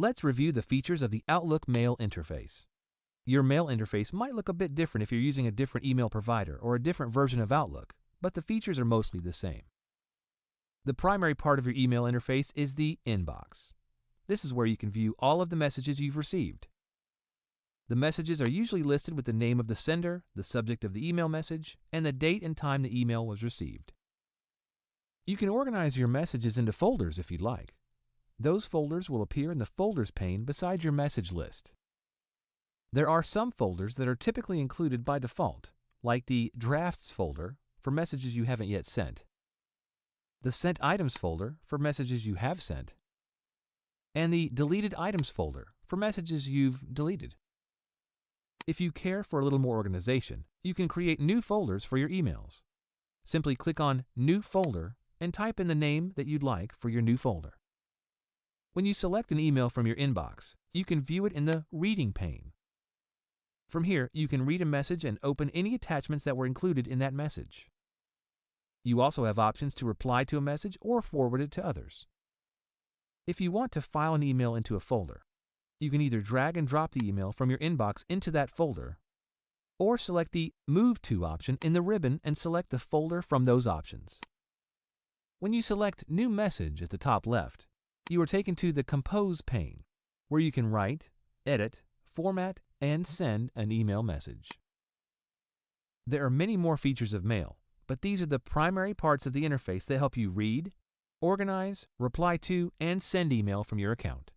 Let's review the features of the Outlook Mail interface. Your mail interface might look a bit different if you're using a different email provider or a different version of Outlook, but the features are mostly the same. The primary part of your email interface is the inbox. This is where you can view all of the messages you've received. The messages are usually listed with the name of the sender, the subject of the email message, and the date and time the email was received. You can organize your messages into folders if you'd like. Those folders will appear in the Folders pane beside your message list. There are some folders that are typically included by default, like the Drafts folder for messages you haven't yet sent, the Sent Items folder for messages you have sent, and the Deleted Items folder for messages you've deleted. If you care for a little more organization, you can create new folders for your emails. Simply click on New Folder and type in the name that you'd like for your new folder. When you select an email from your inbox, you can view it in the Reading pane. From here, you can read a message and open any attachments that were included in that message. You also have options to reply to a message or forward it to others. If you want to file an email into a folder, you can either drag and drop the email from your inbox into that folder, or select the Move To option in the ribbon and select the folder from those options. When you select New Message at the top left, you are taken to the Compose pane, where you can write, edit, format, and send an email message. There are many more features of Mail, but these are the primary parts of the interface that help you read, organize, reply to, and send email from your account.